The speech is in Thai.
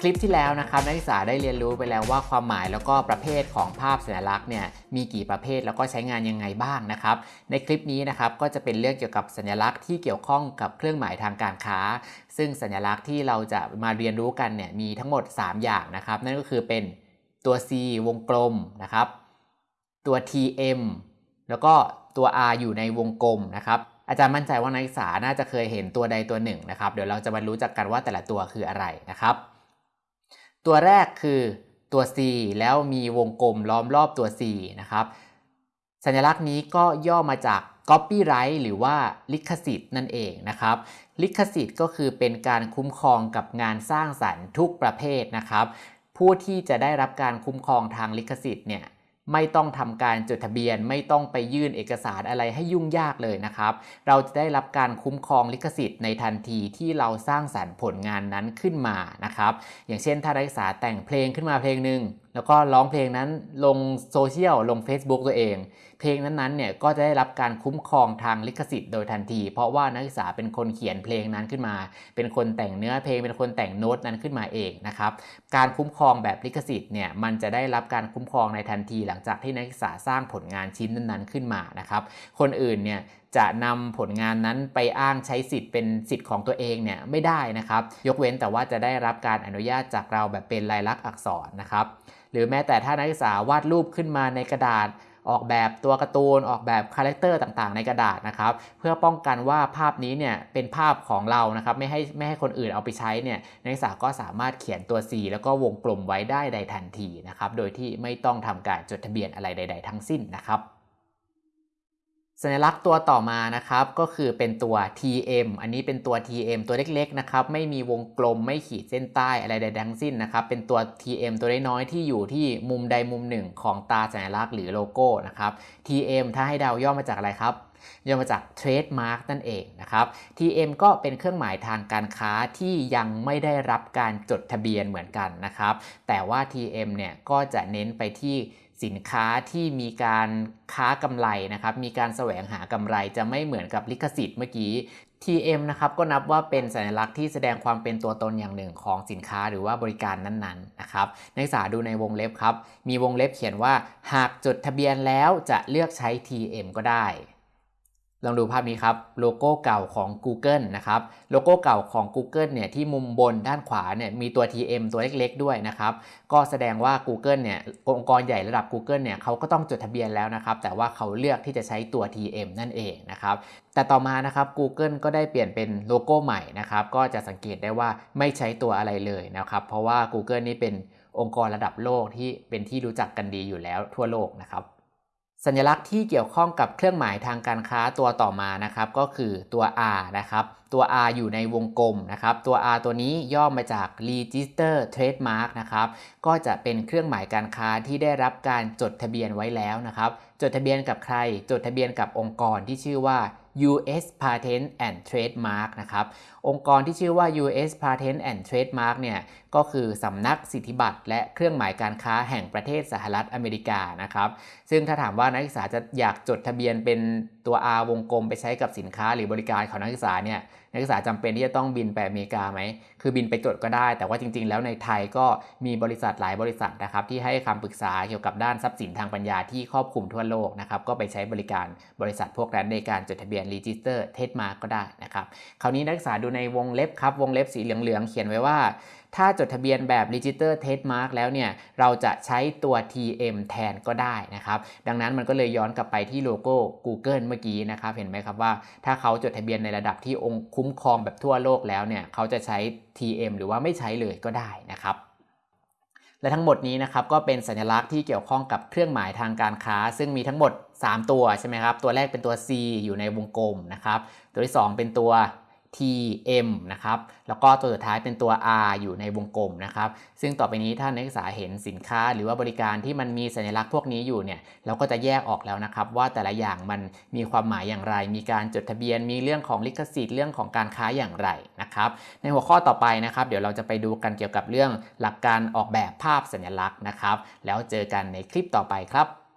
คลิปที่แล้วนะครับนักศึกษาได้เรียนรู้ไปแล้วว่าความหมายแล้วก็ประเภทของภาพสัญลักษณ์เนี่ยมีกี่ประเภทแล้วก็ใช้งานยังไงบ้างนะครับ ในคลิปนี้นะครับก็จะเป็นเรื่องเกี่ยวกับสัญลักษณ์ที่เกี่ยวข้องกับเครื่องหมายทางการค้า ซึ่งสัญลักษณ์ที่เราจะมาเรียนรู้กันเนี่ยมีทั้งหมด 3 อย่างนะครับ นั่นก็คือเป็นตัว C วงกลมนะครับ ตัว TM แล้วก็ตัว R อยู่ในวงกลมนะครับอาจารย์มั่นใจว่านักศึกษาน่าจะเคยเห็นตัวใดตัวหนึ่งนะครับ เดี๋ยวเราจะมารู้จักกันว่าแต่ละตัวคืออะไรนะครับ ตัวแรกคือตัว C แล้วมีวงกลมล้อมรอบตัว C นะครับ สัญลักษณ์นี้ก็ย่อมาจาก copyright หรือว่าลิขสิทธิ์นั่นเองนะครับ ลิขสิทธิ์ก็คือเป็นการคุ้มครองกับงานสร้างสรรค์ทุกประเภทนะครับ ผู้ที่จะได้รับการคุ้มครองทางลิขสิทธิ์เนี่ย ไม่ต้องทำการจดทะเบียน ไม่ต้องไปยื่นเอกสารอะไรให้ยุ่งยากเลยนะครับ เราจะได้รับการคุ้มครองลิขสิทธิ์ในทันทีที่เราสร้างสรรค์ผลงานนั้นขึ้นมานะครับ อย่างเช่นถ้านักศึกษาแต่งเพลงขึ้นมาเพลงหนึ่ง แล้วก็ร้องเพลงนั้นลงโซเชียลลง Facebook ตัวเอง เพลงนั้นๆเนี่ยก็จะได้รับการคุ้มครองทางลิขสิทธิ์โดยทันที เพราะว่านักศึกษาเป็นคนเขียนเพลงนั้นขึ้นมา เป็นคนแต่งเนื้อเพลงเป็นคนแต่งโน้ตนั้นขึ้นมาเองนะครับการคุ้มครองแบบลิขสิทธิ์เนี่ยมันจะได้รับการคุ้มครองในทันที หลังจากที่นักศึกษาสร้างผลงานชิ้นนั้นๆขึ้นมานะครับคนอื่นเนี่ยจะนำผลงานนั้นไปอ้างใช้สิทธิ์เป็นสิทธิ์ของตัวเองเนี่ยไม่ได้นะครับ ยกเว้นแต่ว่าจะได้รับการอนุญาตจากเราแบบเป็นลายลักษณ์อักษรนะครับ หรือแม้แต่ถ้านักศึกษาวาดรูปขึ้นมาในกระดาษออกแบบตัวการ์ตูนออกแบบ character ต่างๆ ในกระดาษนะครับ เพื่อป้องกันว่าภาพนี้เนี่ยเป็นภาพของเรานะครับ ไม่ให้ไม่ให้คนอื่นเอาไปใช้เนี่ยนักศึกษาก็สามารถเขียนตัว C แล้วก็วงกลมไว้ได้ในทันทีนะครับ โดยที่ไม่ต้องทำการจดทะเบียนอะไรใด ๆ ทั้งสิ้นนะครับ สัญลักษณ์ตัวต่อมานะครับก็คือเป็นตัว TM อันนี้เป็นตัว TM ตัวเล็กๆนะครับไม่มีวงกลมไม่ขีดเส้นใต้อะไรใดทั้งสิ้นนะครับเป็นตัว TM ตัวน้อยๆที่อยู่ที่มุมใดมุมหนึ่งของตราสัญลักษณ์หรือโลโก้นะครับ TM ถ้าให้เดาย่อมาจากอะไรครับย่อมาจาก Trademark นั่นเองนะครับ TM ก็เป็นเครื่องหมายทางการค้าที่ยังไม่ได้รับการจดทะเบียนเหมือนกันนะครับ แต่ว่า TM เนี่ยก็จะเน้นไปที่ สินค้าที่มีการค้ากำไรนะครับ มีการแสวงหากำไรจะไม่เหมือนกับลิขสิทธิ์เมื่อกี้ TM นะครับก็นับว่าเป็นสัญลักษณ์ที่แสดงความเป็นตัวตนอย่างหนึ่งของสินค้าหรือว่าบริการนั้นๆนะครับนักศึกษาดูในวงเล็บครับ มีวงเล็บเขียนว่า หากจดทะเบียนแล้วจะเลือกใช้ TM ก็ได้ ลองดูภาพนี้ครับโลโก้เก่าของ Google นะครับโลโก้เก่าของ Google เนี่ยที่มุมบนด้านขวาเนี่ยมีตัว TM ตัวเล็กๆด้วยนะครับก็แสดงว่า Google เนี่ยองค์กรใหญ่ระดับ Google เนี่ยเขาก็ต้องจดทะเบียนแล้วนะครับแต่ว่าเขาเลือกที่จะใช้ตัว TM นั่นเองนะครับแต่ต่อมานะครับ Google ก็ได้เปลี่ยนเป็นโลโก้ใหม่นะครับก็จะสังเกตได้ว่าไม่ใช้ตัวอะไรเลยนะครับเพราะว่า Google นี่เป็นองค์กรระดับโลกที่เป็นที่รู้จักกันดีอยู่แล้วทั่วโลกนะครับ สัญลักษณ์ที่เกี่ยวข้องกับเครื่องหมายทางการค้าตัวต่อมานะครับก็คือตัว R นะครับตัว R อยู่ในวงกลมนะครับตัว R ตัวนี้ย่อมาจาก Register Trademark นะครับก็จะเป็นเครื่องหมายการค้าที่ได้รับการจดทะเบียนไว้แล้วนะครับจดทะเบียนกับใคร จดทะเบียนกับองค์กรที่ชื่อว่า US Patent and Trademark นะครับ องค์กรที่ชื่อว่า US Patent and Trademark เนี่ยก็คือสำนักสิทธิบัตรและเครื่องหมายการค้าแห่งประเทศสหรัฐอเมริกานะครับ ซึ่งถ้าถามว่านักศึกษาจะอยากจดทะเบียนเป็นตัว R วงกลมไปใช้กับสินค้าหรือบริการของนักศึกษาเนี่ยนักศึกษาจำเป็นที่จะต้องบินไปอเมริกาไหม คือบินไปจดก็ได้ แต่ว่าจริง ๆ แล้วในไทยก็มีบริษัทหลายบริษัทนะครับที่ให้คำปรึกษาเกี่ยวกับด้านทรัพย์สินทางปัญญาที่ครอบคลุมทั่วโลกนะครับ ก็ไปใช้บริการบริษัทพวกนั้นในการจดทะเบียน Register Trademark ก็ได้นะครับ คราวนี้นักศึกษาดูในวงเล็บครับ วงเล็บสีเหลืองๆ เขียนไว้ว่า ถ้าจดทะเบียนแบบ Register Trademark แล้วเนี่ย เราจะใช้ตัว TM แทนก็ได้นะครับ ดังนั้นมันก็เลยย้อนกลับไปที่โลโก้ Google เมื่อกี้นะครับ เห็นไหมครับว่า ถ้าเขาจดทะเบียนในระดับที่องค์คุ้มครองแบบทั่วโลกแล้วเนี่ย เขาจะใช้ TM หรือว่าไม่ใช้เลยก็ได้นะครับ และทั้งหมดนี้นะครับก็เป็นสัญลักษณ์ที่เกี่ยวข้องกับเครื่องหมายทางการค้า ซึ่งมีทั้งหมด 3 ตัวใช่ไหมครับ ตัวแรกเป็นตัว C อยู่ในวงกลมนะครับ ตัวที่ 2 เป็นตัว TM นะครับแล้วก็ตัวสุดท้ายเป็นตัว R อยู่ในวงกลมนะครับซึ่งต่อไปนี้ถ้านักศึกษาเห็นสินค้าหรือว่าบริการที่มันมีสัญลักษณ์พวกนี้อยู่เนี่ยเราก็จะแยกออกแล้วนะครับ ว่าแต่ละอย่างมันมีความหมายอย่างไร มีการจดทะเบียน มีเรื่องของลิขสิทธิ์เรื่องของการค้าอย่างไรนะครับในหัวข้อต่อไปนะครับ เดี๋ยวเราจะไปดูกันเกี่ยวกับเรื่องหลักการออกแบบภาพสัญลักษณ์นะครับ แล้วเจอกันในคลิปต่อไปครับ